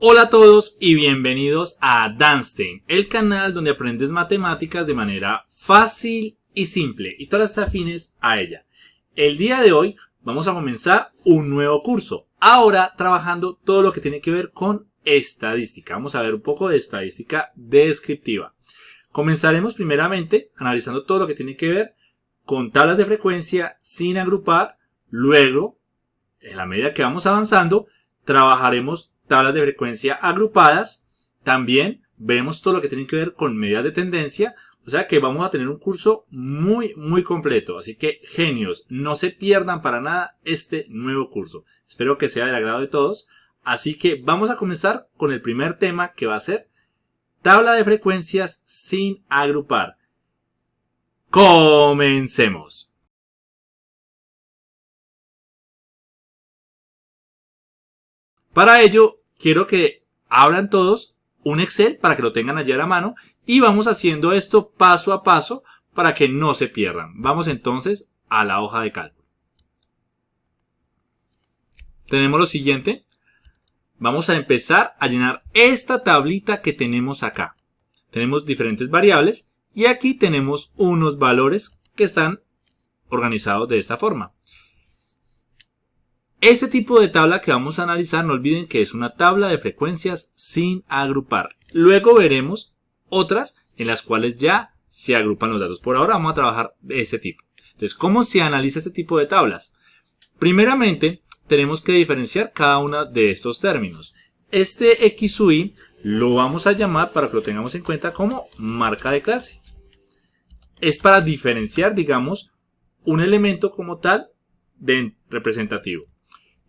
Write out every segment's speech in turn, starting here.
Hola a todos y bienvenidos a Danstein, el canal donde aprendes matemáticas de manera fácil y simple y todas las afines a ella. El día de hoy vamos a comenzar un nuevo curso, ahora trabajando todo lo que tiene que ver con estadística. Vamos a ver un poco de estadística descriptiva. Comenzaremos primeramente analizando todo lo que tiene que ver con tablas de frecuencia sin agrupar. Luego, en la medida que vamos avanzando, trabajaremos tablas de frecuencia agrupadas. También veremos todo lo que tiene que ver con medidas de tendencia. O sea que vamos a tener un curso muy, muy completo. Así que genios, no se pierdan para nada este nuevo curso. Espero que sea del agrado de todos. Así que vamos a comenzar con el primer tema que va a ser tabla de frecuencias sin agrupar. Comencemos. Para ello, quiero que abran todos un Excel para que lo tengan allí a la mano y vamos haciendo esto paso a paso para que no se pierdan. Vamos entonces a la hoja de cálculo. Tenemos lo siguiente. Vamos a empezar a llenar esta tablita que tenemos acá. Tenemos diferentes variables y aquí tenemos unos valores que están organizados de esta forma. Este tipo de tabla que vamos a analizar, no olviden que es una tabla de frecuencias sin agrupar. Luego veremos otras en las cuales ya se agrupan los datos. Por ahora vamos a trabajar de este tipo. Entonces, ¿cómo se analiza este tipo de tablas? Primeramente, tenemos que diferenciar cada uno de estos términos. Este X sub Y lo vamos a llamar, para que lo tengamos en cuenta, como marca de clase. Es para diferenciar, digamos, un elemento como tal de representativo.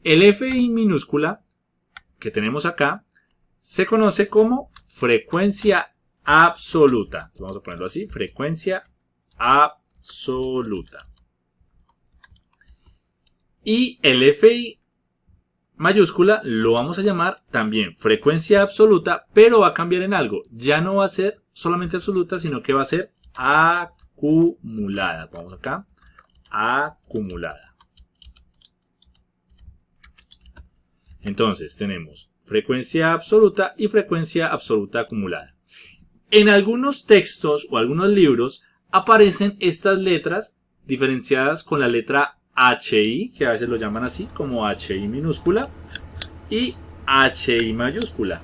El FI minúscula que tenemos acá se conoce como frecuencia absoluta. Vamos a ponerlo así, frecuencia absoluta. Y el FI mayúscula lo vamos a llamar también frecuencia absoluta, pero va a cambiar en algo. Ya no va a ser solamente absoluta, sino que va a ser acumulada. Vamos acá, acumulada. Entonces tenemos frecuencia absoluta y frecuencia absoluta acumulada. En algunos textos o algunos libros aparecen estas letras diferenciadas con la letra HI, que a veces lo llaman así como HI minúscula y HI mayúscula.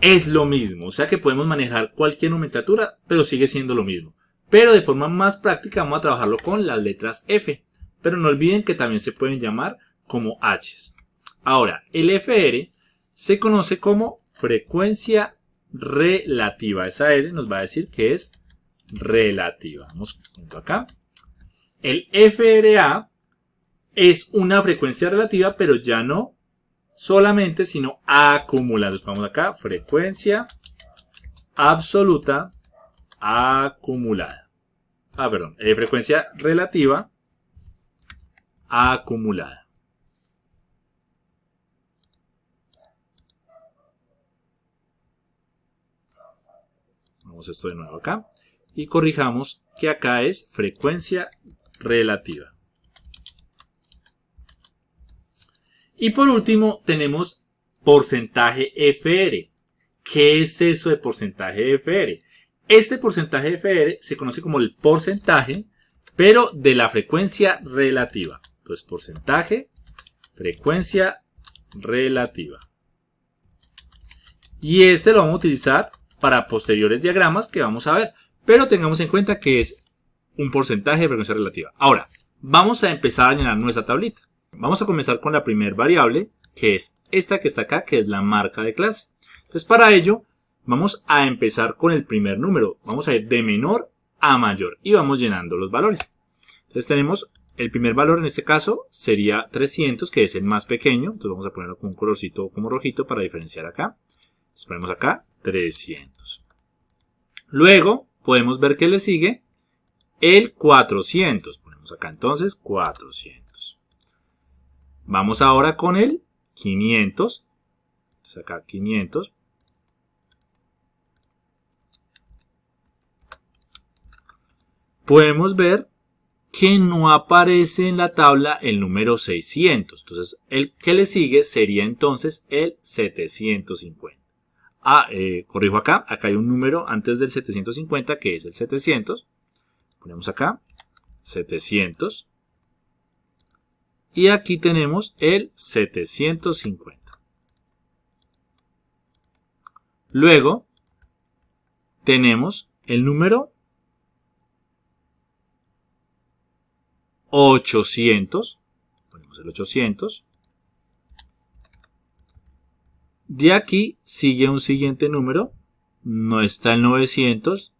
Es lo mismo, o sea que podemos manejar cualquier nomenclatura, pero sigue siendo lo mismo. Pero de forma más práctica vamos a trabajarlo con las letras F. Pero no olviden que también se pueden llamar como H. Ahora, el FR se conoce como frecuencia relativa. Esa R nos va a decir que es relativa. Vamos junto acá. El FRA es una frecuencia relativa, pero ya no solamente, sino acumulada. Vamos acá, frecuencia absoluta acumulada. Ah, perdón, eh, frecuencia relativa acumulada. Esto de nuevo acá. Y corrijamos que acá es frecuencia relativa. Y por último tenemos porcentaje FR. ¿Qué es eso de porcentaje FR? Este porcentaje FR se conoce como el porcentaje, pero de la frecuencia relativa. Entonces, porcentaje, frecuencia relativa. Y este lo vamos a utilizar para posteriores diagramas que vamos a ver. Pero tengamos en cuenta que es un porcentaje de frecuencia relativa. Ahora, vamos a empezar a llenar nuestra tablita. Vamos a comenzar con la primera variable, que es esta que está acá, que es la marca de clase. Entonces, para ello, vamos a empezar con el primer número. Vamos a ir de menor a mayor y vamos llenando los valores. Entonces, tenemos el primer valor en este caso sería 300, que es el más pequeño. Entonces, vamos a ponerlo con un colorcito como rojito para diferenciar acá. Entonces, ponemos acá 300. Luego podemos ver que le sigue el 400. Ponemos acá entonces 400. Vamos ahora con el 500. acá 500. Podemos ver que no aparece en la tabla el número 600. Entonces, el que le sigue sería entonces el 750. Ah, eh, corrijo acá. Acá hay un número antes del 750 que es el 700. Ponemos acá 700. Y aquí tenemos el 750. Luego tenemos el número 800. Ponemos el 800. De aquí sigue un siguiente número. No está el 900.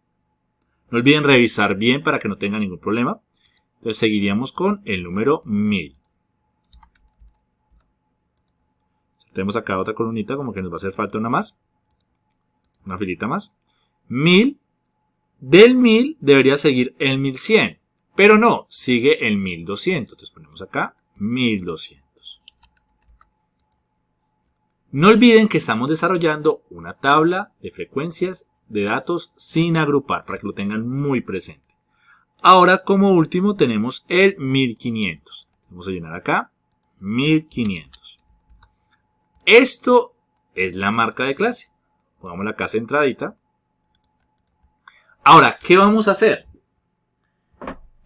No olviden revisar bien para que no tenga ningún problema. Entonces seguiríamos con el número 1000. Tenemos acá otra columnita como que nos va a hacer falta una más. Una filita más. 1000. Del 1000 debería seguir el 1100. Pero no, sigue el 1200. Entonces ponemos acá 1200. No olviden que estamos desarrollando una tabla de frecuencias de datos sin agrupar para que lo tengan muy presente. Ahora como último tenemos el 1500. Vamos a llenar acá 1500. Esto es la marca de clase. Pongamos la casa centradita. Ahora, ¿qué vamos a hacer?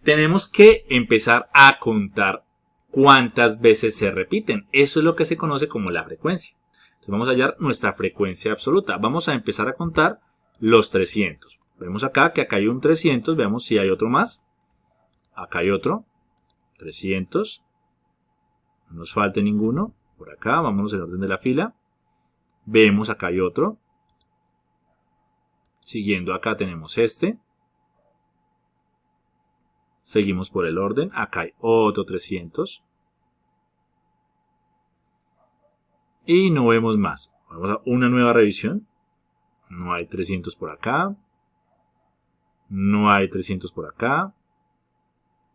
Tenemos que empezar a contar cuántas veces se repiten. Eso es lo que se conoce como la frecuencia. Entonces vamos a hallar nuestra frecuencia absoluta. Vamos a empezar a contar los 300. Vemos acá que acá hay un 300. Veamos si hay otro más. Acá hay otro. 300. No nos falte ninguno. Por acá, vámonos en orden de la fila. Vemos acá hay otro. Siguiendo acá tenemos este. Seguimos por el orden. Acá hay otro 300. Y no vemos más. Vamos a una nueva revisión. No hay 300 por acá. No hay 300 por acá.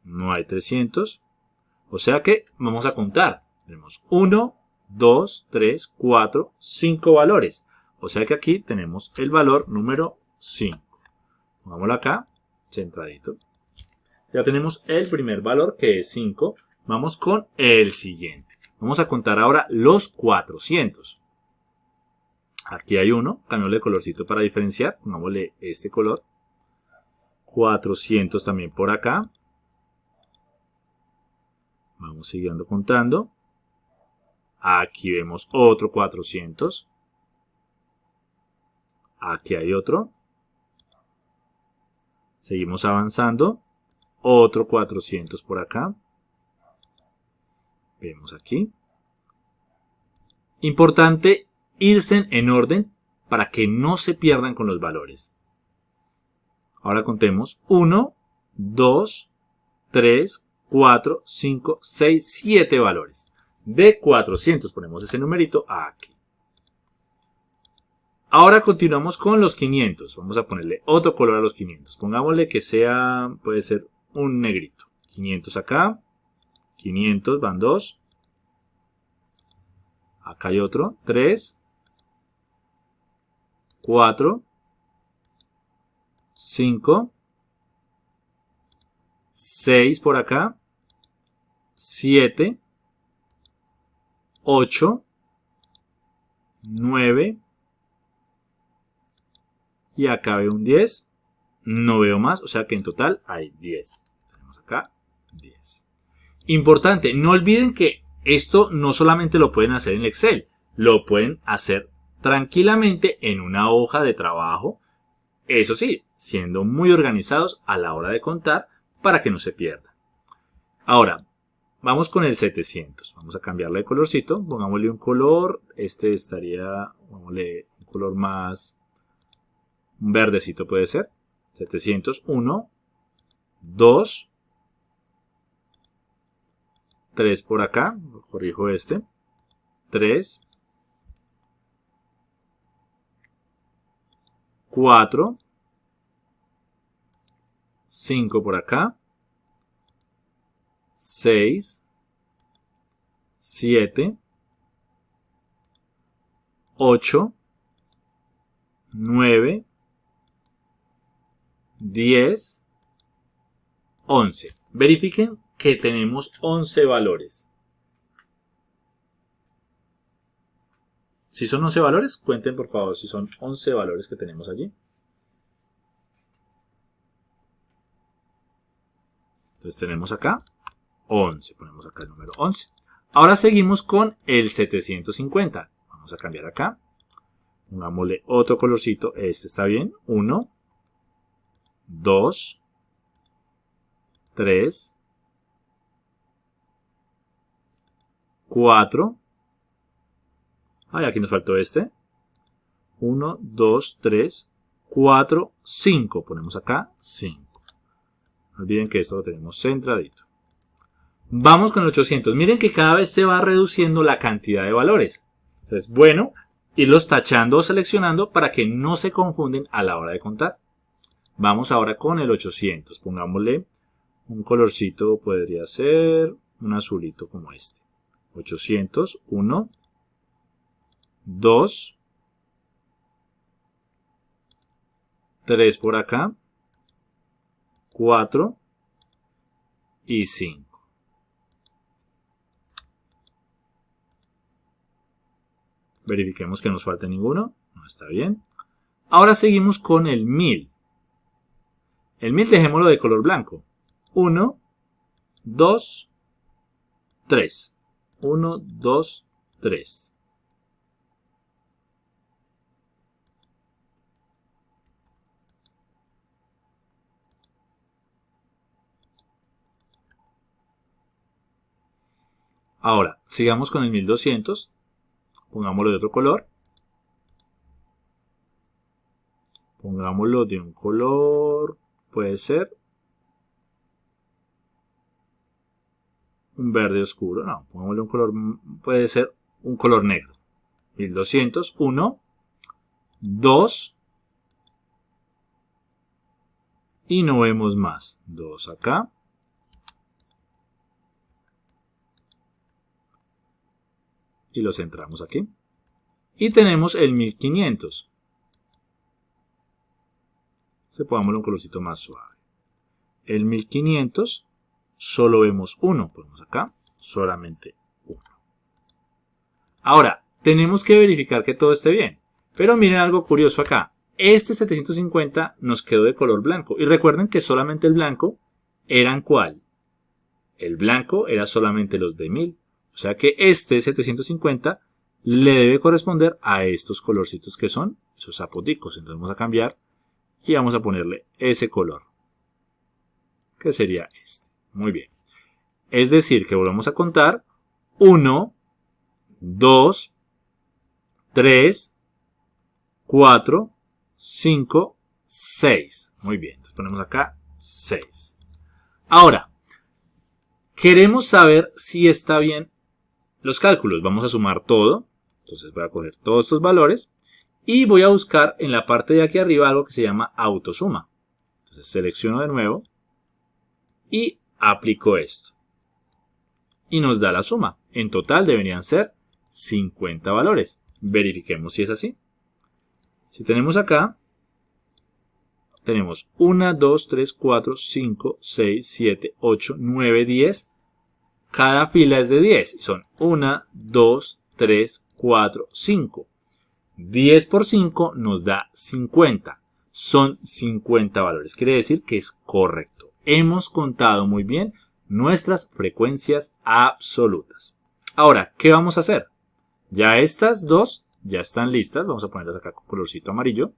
No hay 300. O sea que vamos a contar. Tenemos 1, 2, 3, 4, 5 valores. O sea que aquí tenemos el valor número 5. Pongámoslo acá, centradito. Ya tenemos el primer valor que es 5. Vamos con el siguiente. Vamos a contar ahora los 400. Aquí hay uno, cambiémosle colorcito para diferenciar, pongámosle este color. 400 también por acá. Vamos siguiendo contando. Aquí vemos otro 400. Aquí hay otro. Seguimos avanzando. Otro 400 por acá. Vemos aquí. Importante irse en orden para que no se pierdan con los valores. Ahora contemos 1, 2, 3, 4, 5, 6, 7 valores de 400. Ponemos ese numerito aquí. Ahora continuamos con los 500. Vamos a ponerle otro color a los 500. Pongámosle que sea, puede ser un negrito. 500 acá. 500 van 2. Acá hay otro. 3. 4. 5. 6 por acá. 7. 8, 9 y acá veo un 10. No veo más, o sea que en total hay 10. Tenemos acá 10. Importante, no olviden que esto no solamente lo pueden hacer en Excel, lo pueden hacer tranquilamente en una hoja de trabajo. Eso sí, siendo muy organizados a la hora de contar para que no se pierda. Ahora, Vamos con el 700. Vamos a cambiarle de colorcito. Pongámosle un color. Este estaría, pongámosle un color más, un verdecito puede ser. 701, 2, 3 por acá. Corrijo este. 3, 4, 5 por acá. 6, 7, 8, 9, 10, 11. Verifiquen que tenemos 11 valores. Si son 11 valores, cuenten por favor si son 11 valores que tenemos allí. Entonces tenemos acá 11, ponemos acá el número 11. Ahora seguimos con el 750. Vamos a cambiar acá. Pongámosle otro colorcito. Este está bien. 1, 2, 3, 4. Ay, aquí nos faltó este. 1, 2, 3, 4, 5. Ponemos acá 5. No olviden que esto lo tenemos centradito. Vamos con el 800. Miren que cada vez se va reduciendo la cantidad de valores. Entonces, bueno, irlos tachando o seleccionando para que no se confunden a la hora de contar. Vamos ahora con el 800. Pongámosle un colorcito, podría ser un azulito como este. 800, 1, 2, 3 por acá, 4 y 5. Verifiquemos que no nos falte ninguno. No está bien. Ahora seguimos con el 1000. El 1000 dejémoslo de color blanco. 1, 2, 3. 1, 2, 3. Ahora, sigamos con el 1200. Pongámoslo de otro color. Pongámoslo de un color, puede ser un verde oscuro. No, pongámosle un color, puede ser un color negro. 1200, 1, 2 y no vemos más. 2 acá. y lo centramos aquí. Y tenemos el 1500. Se pongámosle un colorcito más suave. El 1500 solo vemos uno. Ponemos acá solamente uno. Ahora, tenemos que verificar que todo esté bien. Pero miren algo curioso acá. Este 750 nos quedó de color blanco. Y recuerden que solamente el blanco eran cuál. El blanco era solamente los de 1000. O sea que este 750 le debe corresponder a estos colorcitos que son esos apoticos. Entonces vamos a cambiar y vamos a ponerle ese color. Que sería este. Muy bien. Es decir, que volvemos a contar 1, 2, 3, 4, 5, 6. Muy bien. Entonces ponemos acá 6. Ahora, queremos saber si está bien los cálculos. Vamos a sumar todo. Entonces voy a coger todos estos valores y voy a buscar en la parte de aquí arriba algo que se llama autosuma. Entonces selecciono de nuevo y aplico esto. Y nos da la suma. En total deberían ser 50 valores. Verifiquemos si es así. Si tenemos acá, tenemos 1, 2, 3, 4, 5, 6, 7, 8, 9, 10, cada fila es de 10. Son 1, 2, 3, 4, 5. 10 por 5 nos da 50. Son 50 valores. Quiere decir que es correcto. Hemos contado muy bien nuestras frecuencias absolutas. Ahora, ¿qué vamos a hacer? Ya estas dos ya están listas. Vamos a ponerlas acá con colorcito amarillo.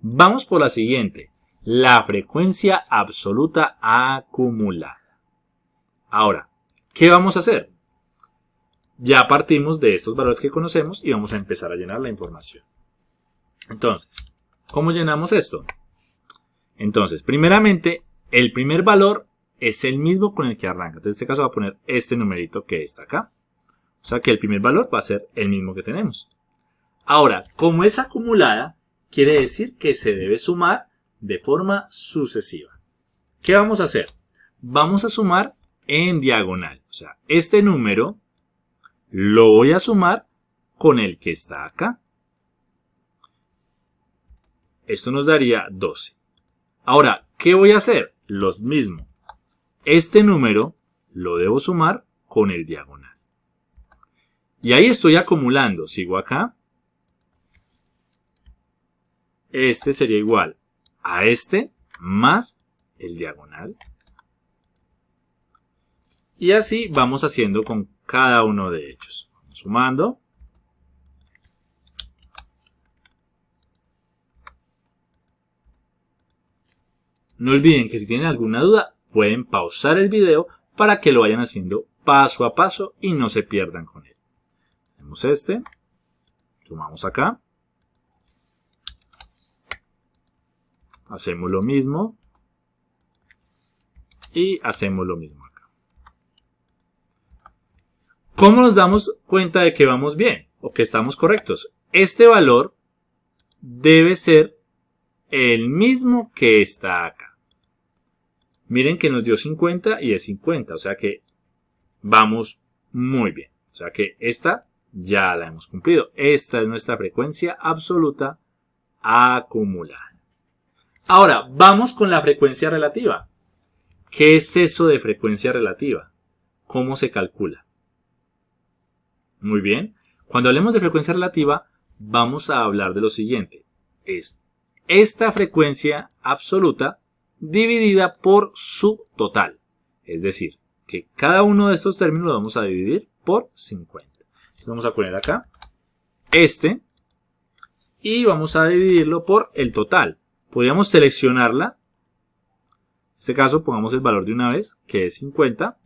Vamos por la siguiente. La frecuencia absoluta acumulada. Ahora, ¿qué vamos a hacer? Ya partimos de estos valores que conocemos y vamos a empezar a llenar la información. Entonces, ¿cómo llenamos esto? Entonces, primeramente, el primer valor es el mismo con el que arranca. Entonces, en este caso voy a poner este numerito que está acá. O sea que el primer valor va a ser el mismo que tenemos. Ahora, como es acumulada, quiere decir que se debe sumar de forma sucesiva. ¿Qué vamos a hacer? Vamos a sumar en diagonal. O sea, este número lo voy a sumar con el que está acá. Esto nos daría 12. Ahora, ¿qué voy a hacer? Lo mismo. este número lo debo sumar con el diagonal. Y ahí estoy acumulando. Sigo acá. Este sería igual a este más el diagonal. Y así vamos haciendo con cada uno de ellos. Sumando. No olviden que si tienen alguna duda pueden pausar el video para que lo vayan haciendo paso a paso y no se pierdan con él. Tenemos este, sumamos acá, hacemos lo mismo y hacemos lo mismo acá. ¿Cómo nos damos cuenta de que vamos bien o que estamos correctos? Este valor debe ser el mismo que está acá. Miren que nos dio 50 y es 50, o sea que vamos muy bien. O sea que esta ya la hemos cumplido. Esta es nuestra frecuencia absoluta acumulada. Ahora, vamos con la frecuencia relativa. ¿Qué es eso de frecuencia relativa? ¿Cómo se calcula? Muy bien. Cuando hablemos de frecuencia relativa, vamos a hablar de lo siguiente. Es esta frecuencia absoluta dividida por su total. Es decir, que cada uno de estos términos lo vamos a dividir por 50. Entonces vamos a poner acá este y vamos a dividirlo por el total. Podríamos seleccionarla. En este caso pongamos el valor de una vez, que es 50,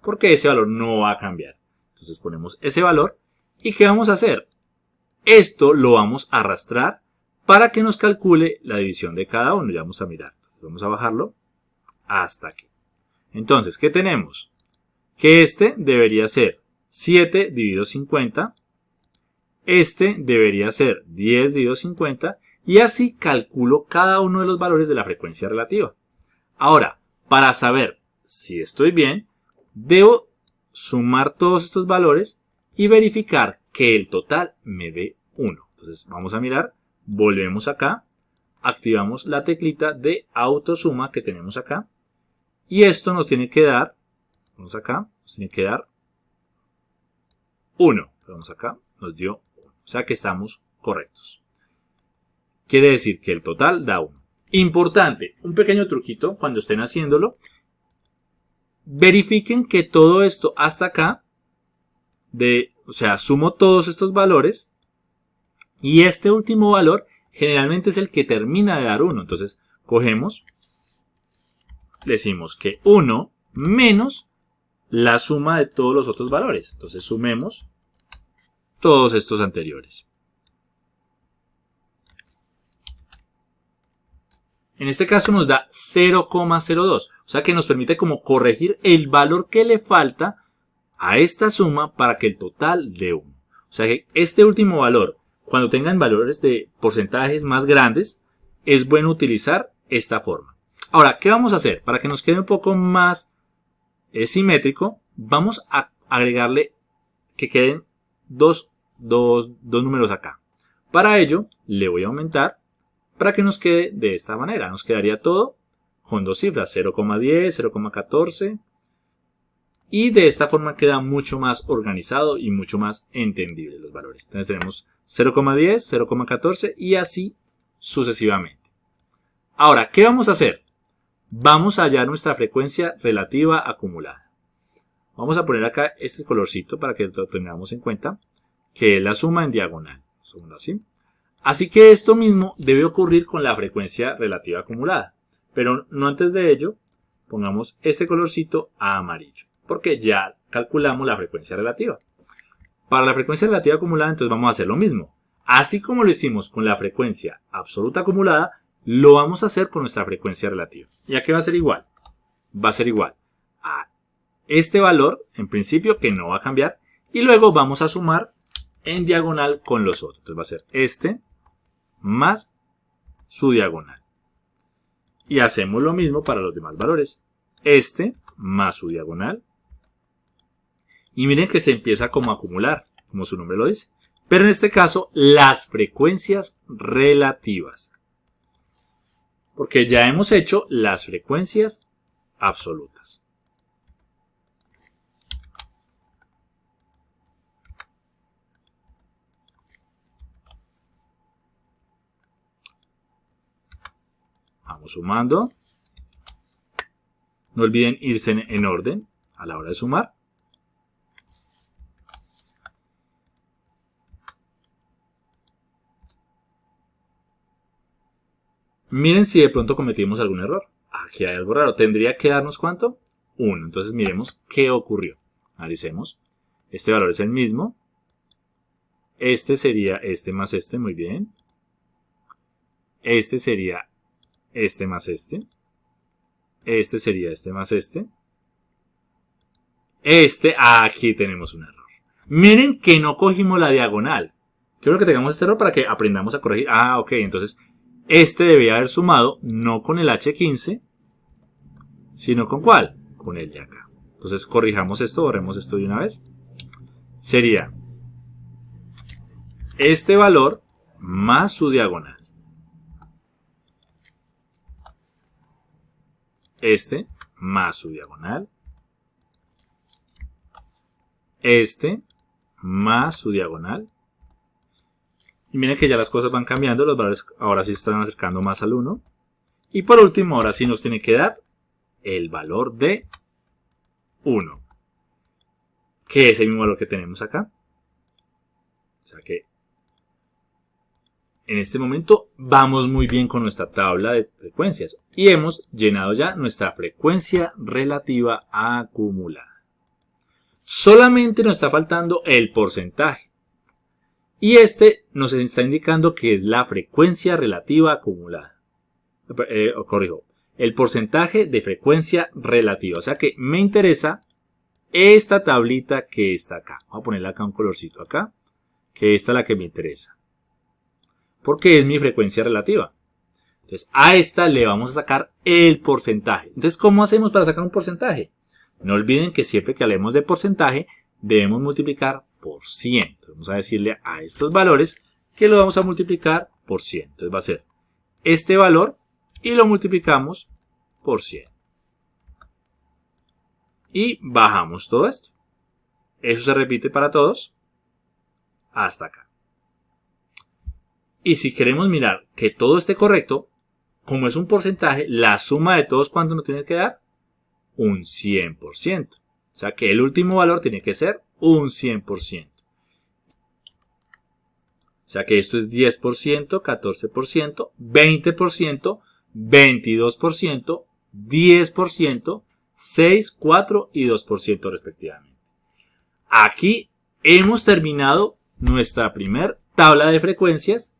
porque ese valor no va a cambiar. Entonces ponemos ese valor. ¿Y qué vamos a hacer? Esto lo vamos a arrastrar para que nos calcule la división de cada uno. Ya vamos a mirar. Vamos a bajarlo hasta aquí. Entonces, ¿qué tenemos? Que este debería ser 7 dividido 50. Este debería ser 10 dividido 50. Y así calculo cada uno de los valores de la frecuencia relativa. Ahora, para saber si estoy bien, debo sumar todos estos valores y verificar que el total me dé 1. Entonces vamos a mirar, volvemos acá activamos la teclita de autosuma que tenemos acá. Y esto nos tiene que dar, vamos acá, nos tiene que dar 1. Vamos acá, nos dio 1. O sea que estamos correctos. Quiere decir que el total da 1. Importante, un pequeño truquito cuando estén haciéndolo. Verifiquen que todo esto hasta acá, de, o sea, sumo todos estos valores y este último valor generalmente es el que termina de dar 1. Entonces, cogemos, decimos que 1 menos la suma de todos los otros valores. Entonces, sumemos todos estos anteriores. En este caso nos da 0,02. O sea que nos permite como corregir el valor que le falta a esta suma para que el total dé 1. O sea que este último valor cuando tengan valores de porcentajes más grandes, es bueno utilizar esta forma. Ahora, ¿qué vamos a hacer? Para que nos quede un poco más eh, simétrico, vamos a agregarle que queden dos, dos, dos números acá. Para ello, le voy a aumentar para que nos quede de esta manera. Nos quedaría todo con dos cifras, 0,10, 0,14. Y de esta forma queda mucho más organizado y mucho más entendible los valores. Entonces tenemos 0,10, 0,14 y así sucesivamente. Ahora, ¿qué vamos a hacer? Vamos a hallar nuestra frecuencia relativa acumulada. Vamos a poner acá este colorcito para que lo tengamos en cuenta, que es la suma en diagonal. Así. así que esto mismo debe ocurrir con la frecuencia relativa acumulada. Pero no antes de ello, pongamos este colorcito a amarillo, porque ya calculamos la frecuencia relativa. Para la frecuencia relativa acumulada, entonces vamos a hacer lo mismo. Así como lo hicimos con la frecuencia absoluta acumulada, lo vamos a hacer con nuestra frecuencia relativa. ¿Y a qué va a ser igual? Va a ser igual a este valor, en principio, que no va a cambiar. Y luego vamos a sumar en diagonal con los otros. Entonces va a ser este más su diagonal. Y hacemos lo mismo para los demás valores. Este más su diagonal y miren que se empieza como a acumular, como su nombre lo dice. Pero en este caso, las frecuencias relativas. Porque ya hemos hecho las frecuencias absolutas. Vamos sumando. No olviden irse en orden a la hora de sumar. Miren si de pronto cometimos algún error. Aquí hay algo raro. ¿Tendría que darnos cuánto? 1. Entonces miremos qué ocurrió. Analicemos. Este valor es el mismo. Este sería este más este, muy bien. Este sería este más este. Este sería este más este. Este, aquí tenemos un error. Miren que no cogimos la diagonal. Quiero que tengamos este error para que aprendamos a corregir. Ah, ok, entonces este debía haber sumado no con el H15, sino con cuál? Con el de acá. Entonces corrijamos esto, borremos esto de una vez. Sería este valor más su diagonal. Este más su diagonal. Este más su diagonal. Y miren que ya las cosas van cambiando, los valores ahora sí están acercando más al 1. Y por último, ahora sí nos tiene que dar el valor de 1. Que es el mismo valor que tenemos acá. O sea que en este momento vamos muy bien con nuestra tabla de frecuencias. Y hemos llenado ya nuestra frecuencia relativa acumulada. Solamente nos está faltando el porcentaje. Y este nos está indicando que es la frecuencia relativa acumulada. Eh, corrijo, el porcentaje de frecuencia relativa. O sea que me interesa esta tablita que está acá. Voy a ponerle acá un colorcito acá, que esta es la que me interesa. Porque es mi frecuencia relativa. Entonces, a esta le vamos a sacar el porcentaje. Entonces, ¿cómo hacemos para sacar un porcentaje? No olviden que siempre que hablemos de porcentaje, debemos multiplicar por 100. Vamos a decirle a estos valores que lo vamos a multiplicar por 100. Entonces va a ser este valor y lo multiplicamos por 100. Y bajamos todo esto. Eso se repite para todos hasta acá. Y si queremos mirar que todo esté correcto, como es un porcentaje, la suma de todos, ¿cuánto nos tiene que dar? Un 100%. O sea que el último valor tiene que ser un 100%. O sea que esto es 10%, 14%, 20%, 22%, 10%, 6, 4 y 2% respectivamente. Aquí hemos terminado nuestra primer tabla de frecuencias.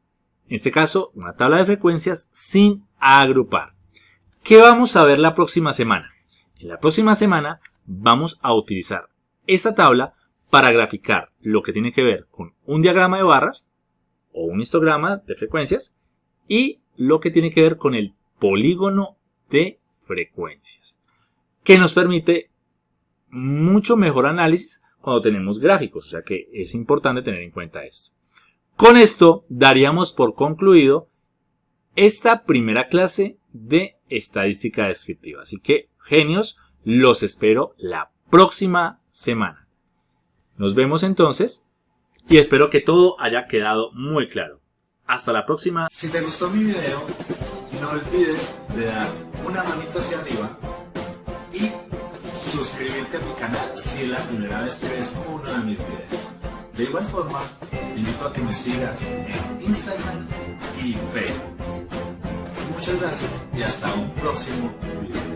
En este caso, una tabla de frecuencias sin agrupar. ¿Qué vamos a ver la próxima semana? En la próxima semana vamos a utilizar esta tabla para graficar lo que tiene que ver con un diagrama de barras o un histograma de frecuencias y lo que tiene que ver con el polígono de frecuencias, que nos permite mucho mejor análisis cuando tenemos gráficos, o sea que es importante tener en cuenta esto. Con esto daríamos por concluido esta primera clase de estadística descriptiva. Así que, genios, los espero la próxima semana. Nos vemos entonces y espero que todo haya quedado muy claro. Hasta la próxima. Si te gustó mi video, no olvides de dar una manita hacia arriba y suscribirte a mi canal si es la primera vez que ves uno de mis videos. De igual forma, te invito a que me sigas en Instagram y Facebook. Muchas gracias y hasta un próximo video.